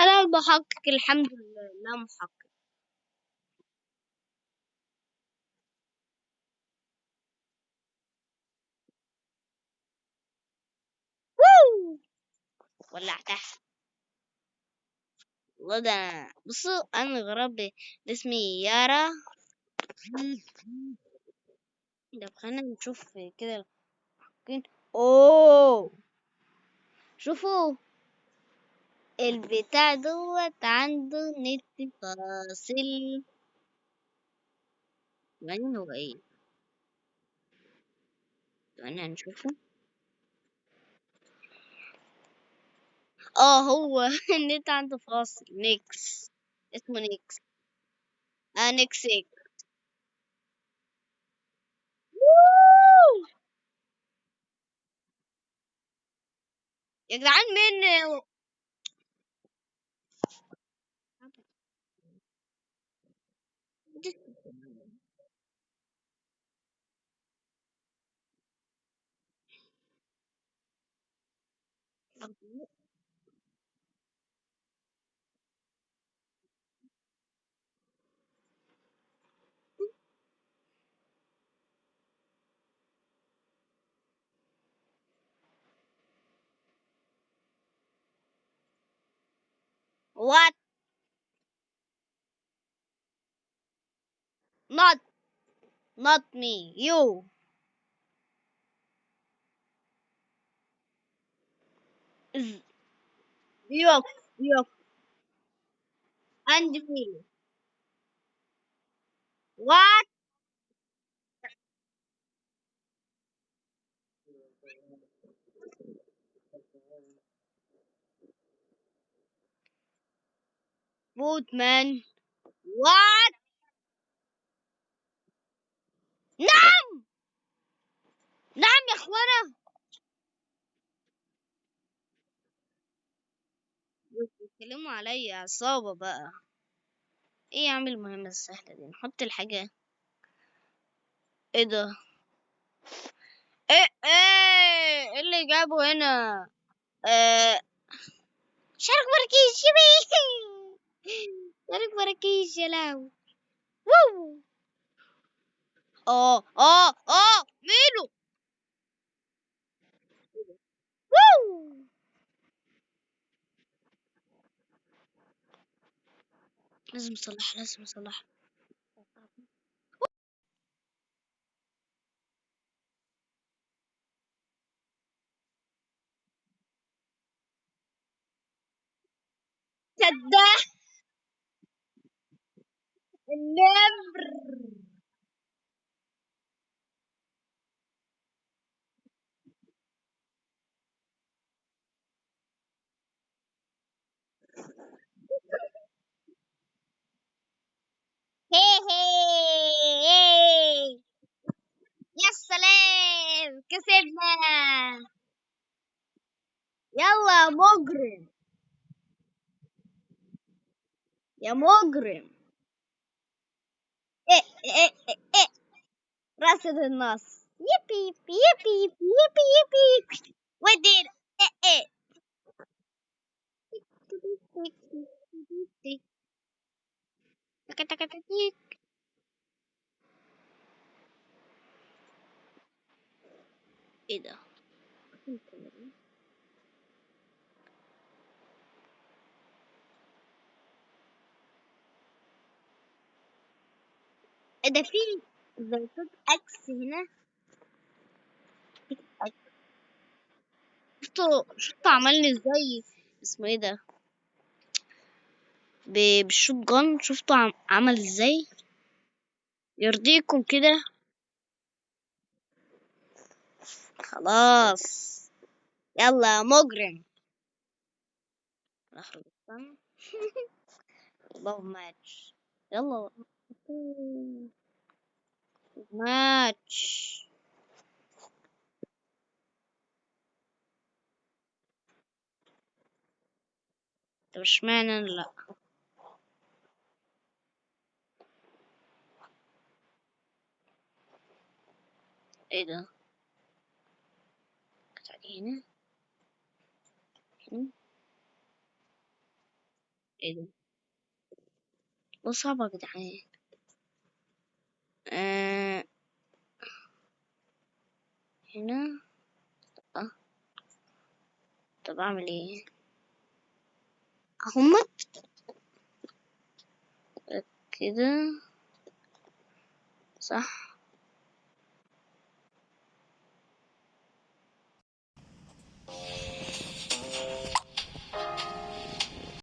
أنا المحقق الحمد لله لا محقق. ووو. ولعتها. والله ده أنا- بصوا أنا غراب ده اسمي يارا. ده خلينا نشوف كده المحققين. أوه! شوفوا. البتاع دوت عنده نت فاصل يعني هو إيه يعني هنشوفه آه هو النت عنده فاصل نيكس اسمه نيكس آه نيكسيك يا جدعان مين in What? Not, not me. You. You, you, and me. What? Bootman. What? بيتكلموا عليا عصابة بقى. إيه يا عم المهمة السهلة دي؟ نحط الحاجة. إيه ده؟ إيه إيه إيه اللي جابه هنا؟ آه شارك مراكيش يبي. شارك مراكيش يا لهوي. آه آه آه لازم اصلح لازم اصلح كده النمر. يلا يا مجرم يا مجرم إيه إيه إيه إيه رصد النص يبي يبي يبي يبي ودير إيه إيه تك تك تك تك. إيه ده إيه ده في زيتون إكس هنا. شفتوا شفتوا عملني إزاي؟ اسمه إيه ده؟ بالشوت جان شفتوا عم... عمل إزاي؟ يرضيكم كده. خلاص. يلا مجرم. اخرج السما لوف ماتش يلا. ماتش طب اشمعنى لا؟ إيه ده؟ هنا. هنا. إيه ده؟ ده صعب يا جدعان. آه. هنا آه. طب أعمل إيه هم كده صح